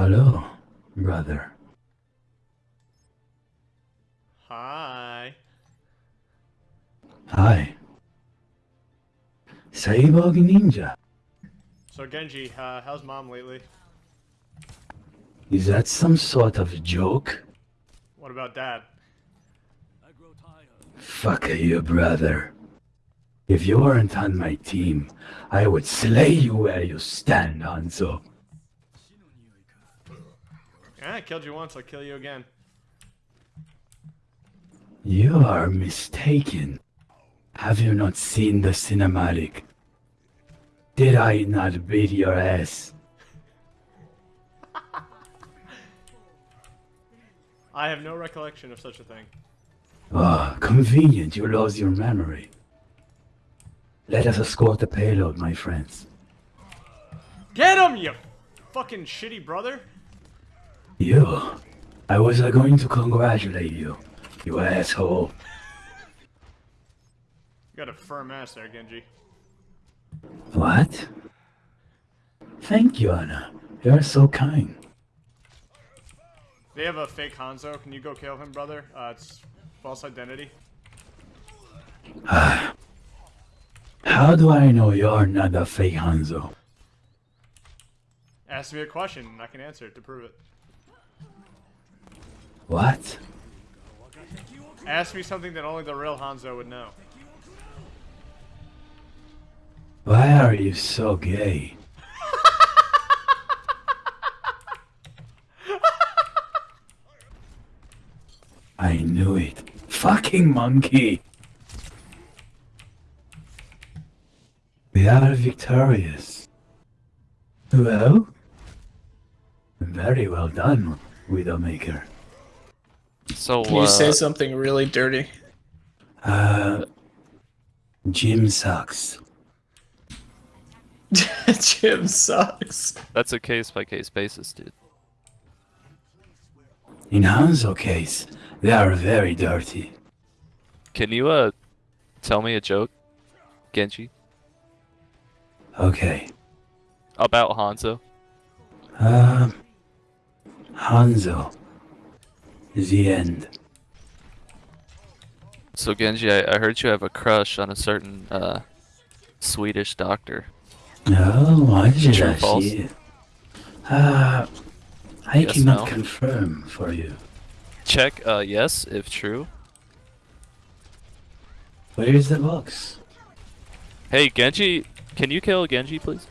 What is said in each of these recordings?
Hello, brother. Hi. Hi. Cyborg Ninja. So Genji, uh, how's mom lately? Is that some sort of joke? What about dad? Fuck you, brother. If you weren't on my team, I would slay you where you stand, Hanzo. Yeah, I killed you once, I'll kill you again. You are mistaken. Have you not seen the cinematic? Did I not beat your ass? I have no recollection of such a thing. Ah, convenient you lost your memory. Let us escort the payload, my friends. Get him, you fucking shitty brother! You. I was uh, going to congratulate you, you asshole. You got a firm ass there, Genji. What? Thank you, Ana. You're so kind. They have a fake Hanzo. Can you go kill him, brother? Uh, it's false identity. How do I know you're not a fake Hanzo? Ask me a question, and I can answer it to prove it. What? Ask me something that only the real Hanzo would know. Why are you so gay? I knew it. Fucking monkey! We are victorious. Well? Very well done, Widowmaker. So, Can you uh, say something really dirty? Uh, Jim sucks. Jim sucks. that's a case by case basis, dude. In Hanzo case, they are very dirty. Can you, uh, tell me a joke, Genji, Okay. about Hanzo? Um, Hanzo. The end. So, Genji, I, I heard you have a crush on a certain, uh, Swedish doctor. No, why did True I false? see it? Uh, I Yes, cannot no? confirm for you. Check, uh, yes, if true. Where is the box? Hey, Genji, can you kill Genji, please?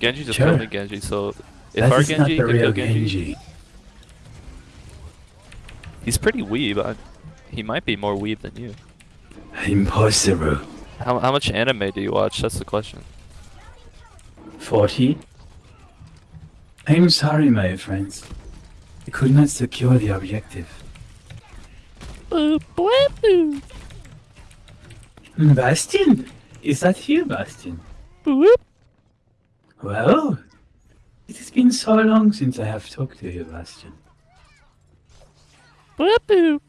Genji just Sure. killed me, Genji, so if that our Genji can kill Genji, Genji. He's pretty weeb. I, he might be more weeb than you. Impossible. How, how much anime do you watch? That's the question. 40? I'm sorry, my friends. I could not secure the objective. Hmm, Bastion? Is that you, Bastion? Well, it has been so long since I have talked to you, Bastion.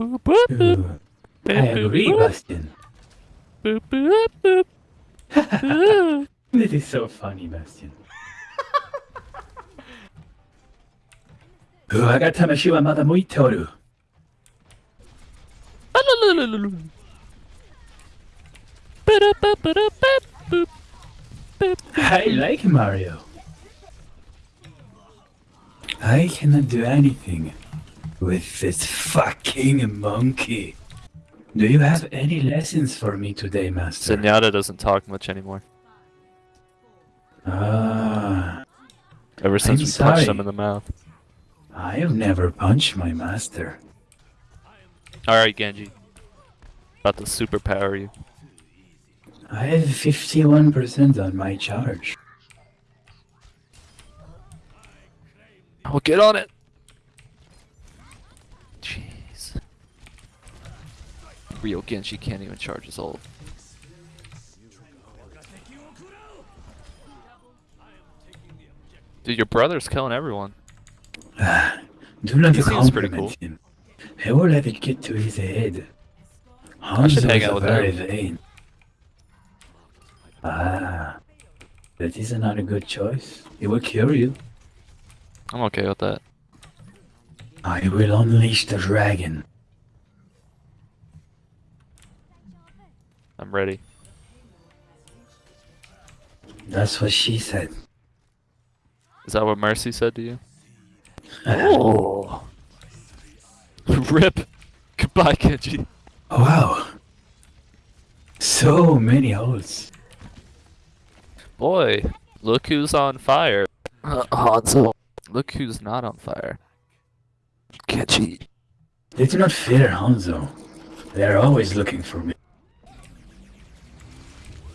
Ooh, I agree, Bastion. This is so funny, Bastion. 我が魂はまだ向いておる。I like Mario. I cannot do anything with this fucking monkey. Do you have any lessons for me today, Master? Zenyatta doesn't talk much anymore. Ah, Ever since I'm we punched him in the mouth. I have never punched my master. Alright, Genji. About to superpower you. I have 51% on my charge. Oh, get on it! Real Genji can't even charge his ult. Dude, your brother's killing everyone. Do not He seems pretty compliment him. He will let it get to his head. I Hanzo hang out with very him. vain. Ah, that is not a good choice. It will kill you. I'm okay with that. I will unleash the dragon. I'm ready. That's what she said. Is that what Mercy said to you? Oh. Rip. Goodbye, Genji. Wow. So many holes. Boy, look who's on fire. Uh, Hanzo. Look who's not on fire. Genji. They do not fear Hanzo. They are always looking for me.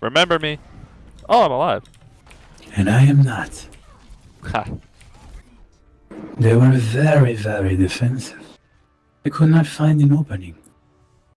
Remember me? Oh, I'm alive. And I am not. Ha. They were very, very defensive. I could not find an opening.